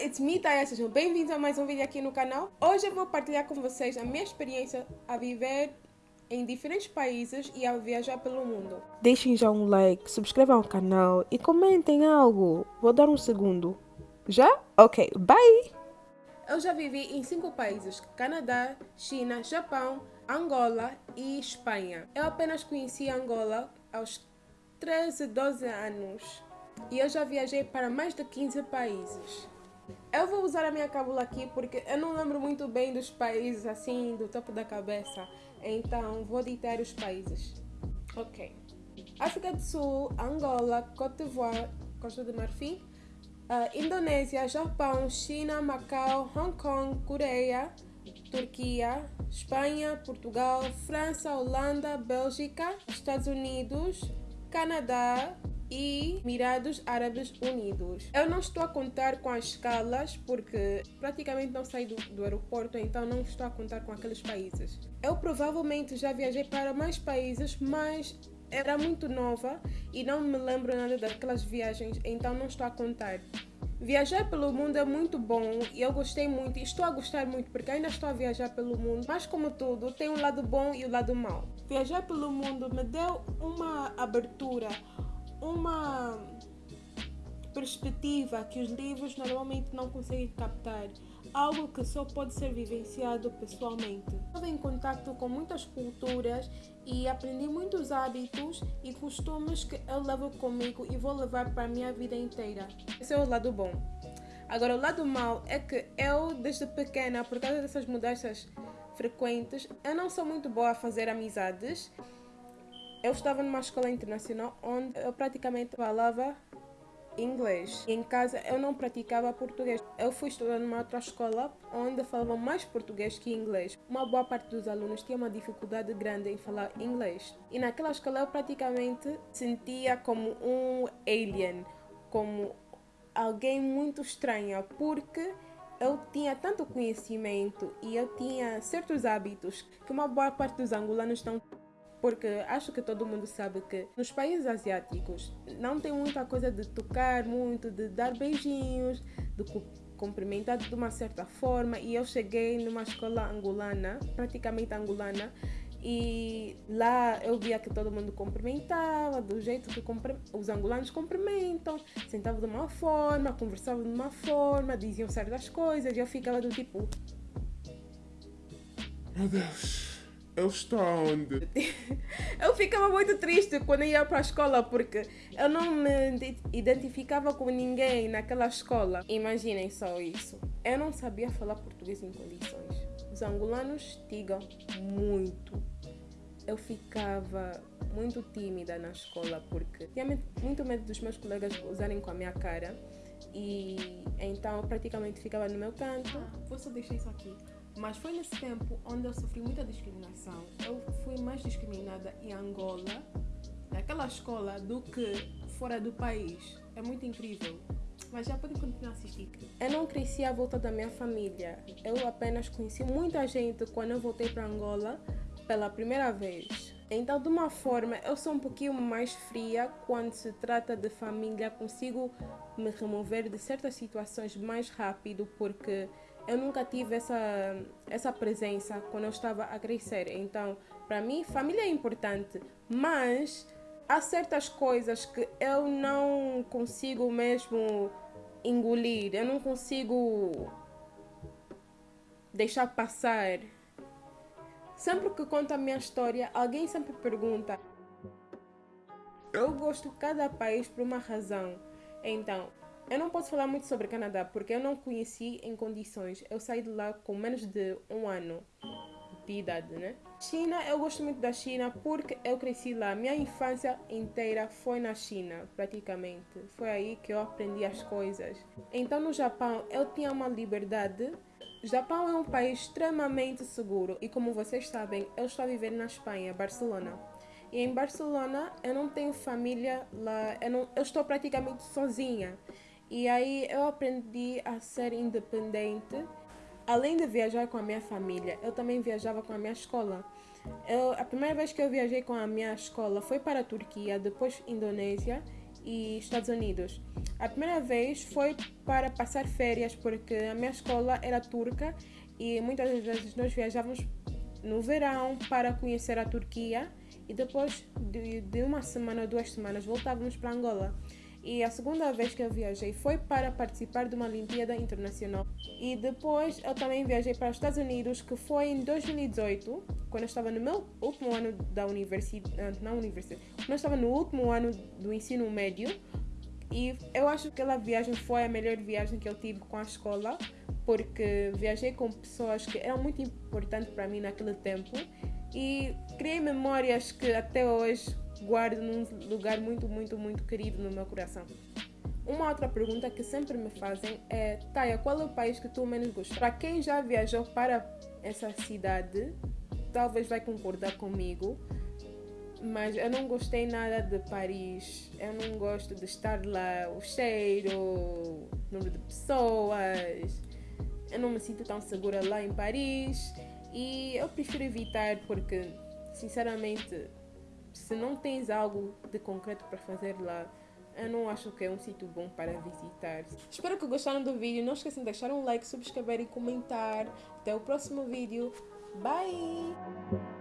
it's me, Taya. Sejam bem-vindos a mais um vídeo aqui no canal. Hoje eu vou partilhar com vocês a minha experiência a viver em diferentes países e a viajar pelo mundo. Deixem já um like, subscrevam o canal e comentem algo. Vou dar um segundo. Já? Ok, bye! Eu já vivi em cinco países: Canadá, China, Japão, Angola e Espanha. Eu apenas conheci Angola aos 13, 12 anos e eu já viajei para mais de 15 países. Eu vou usar a minha cábula aqui porque eu não lembro muito bem dos países assim do topo da cabeça, então vou ditar os países. Ok. África do Sul, Angola, Côte d'Ivoire, Costa de Marfim, uh, Indonésia, Japão, China, Macau, Hong Kong, Coreia, Turquia, Espanha, Portugal, França, Holanda, Bélgica, Estados Unidos, Canadá, e Emirados Árabes Unidos. Eu não estou a contar com as escalas porque praticamente não saí do, do aeroporto, então não estou a contar com aqueles países. Eu provavelmente já viajei para mais países, mas era muito nova e não me lembro nada daquelas viagens, então não estou a contar. Viajar pelo mundo é muito bom e eu gostei muito e estou a gostar muito porque ainda estou a viajar pelo mundo, mas como tudo, tem um lado bom e o um lado mau. Viajar pelo mundo me deu uma abertura, uma perspectiva que os livros normalmente não conseguem captar, algo que só pode ser vivenciado pessoalmente. Estive em contato com muitas culturas e aprendi muitos hábitos e costumes que eu levo comigo e vou levar para a minha vida inteira. Esse é o lado bom. Agora, o lado mau é que eu, desde pequena, por causa dessas mudanças frequentes, eu não sou muito boa a fazer amizades eu estava numa escola internacional onde eu praticamente falava inglês. Em casa eu não praticava português. Eu fui estudar numa outra escola onde falavam mais português que inglês. Uma boa parte dos alunos tinha uma dificuldade grande em falar inglês. E naquela escola eu praticamente sentia como um alien, como alguém muito estranha, porque eu tinha tanto conhecimento e eu tinha certos hábitos que uma boa parte dos angolanos estão porque acho que todo mundo sabe que nos países asiáticos não tem muita coisa de tocar muito, de dar beijinhos, de cumprimentar de uma certa forma. E eu cheguei numa escola angolana, praticamente angolana, e lá eu via que todo mundo cumprimentava do jeito que os angolanos cumprimentam, sentavam de uma forma, conversavam de uma forma, diziam certas coisas, e eu ficava do tipo. Meu Deus eu estou onde? eu ficava muito triste quando ia para a escola porque eu não me identificava com ninguém naquela escola. Imaginem só isso. Eu não sabia falar português em condições. Os angolanos tigam muito. Eu ficava muito tímida na escola porque tinha muito medo dos meus colegas usarem com a minha cara. E então eu praticamente ficava no meu canto. Ah, vou só deixar isso aqui. Mas foi nesse tempo onde eu sofri muita discriminação. Eu fui mais discriminada em Angola, naquela escola, do que fora do país. É muito incrível. Mas já podem continuar a assistir. Eu não cresci à volta da minha família. Eu apenas conheci muita gente quando eu voltei para Angola pela primeira vez. Então, de uma forma, eu sou um pouquinho mais fria quando se trata de família. Consigo me remover de certas situações mais rápido porque eu nunca tive essa, essa presença quando eu estava a crescer. Então, para mim, família é importante, mas há certas coisas que eu não consigo mesmo engolir, eu não consigo deixar passar. Sempre que conto a minha história, alguém sempre pergunta. Eu gosto de cada país por uma razão. Então, eu não posso falar muito sobre Canadá porque eu não conheci em condições. Eu saí de lá com menos de um ano de idade, né? China, eu gosto muito da China porque eu cresci lá. Minha infância inteira foi na China, praticamente. Foi aí que eu aprendi as coisas. Então, no Japão, eu tinha uma liberdade. Japão é um país extremamente seguro e, como vocês sabem, eu estou a viver na Espanha, Barcelona. E em Barcelona eu não tenho família lá, eu, não, eu estou praticamente sozinha. E aí eu aprendi a ser independente. Além de viajar com a minha família, eu também viajava com a minha escola. Eu, a primeira vez que eu viajei com a minha escola foi para a Turquia, depois Indonésia e Estados Unidos. A primeira vez foi para passar férias, porque a minha escola era turca e muitas vezes nós viajávamos no verão para conhecer a Turquia e depois de, de uma semana ou duas semanas voltávamos para Angola. E a segunda vez que eu viajei foi para participar de uma Olimpíada Internacional. E depois eu também viajei para os Estados Unidos, que foi em 2018, quando eu estava no meu último ano da universidade, ah, não universidade, quando eu estava no último ano do ensino médio. E eu acho que aquela viagem foi a melhor viagem que eu tive com a escola, porque viajei com pessoas que eram muito importantes para mim naquele tempo e criei memórias que até hoje guardo num lugar muito, muito, muito querido no meu coração. Uma outra pergunta que sempre me fazem é: Taya, qual é o país que tu menos gostas? Para quem já viajou para essa cidade, talvez vai concordar comigo, mas eu não gostei nada de Paris. Eu não gosto de estar lá, o cheiro, o número de pessoas. Eu não me sinto tão segura lá em Paris e eu prefiro evitar porque, sinceramente, se não tens algo de concreto para fazer lá, eu não acho que é um sítio bom para visitar. Espero que gostaram do vídeo. Não esqueçam de deixar um like, subscrever e comentar. Até o próximo vídeo. Bye!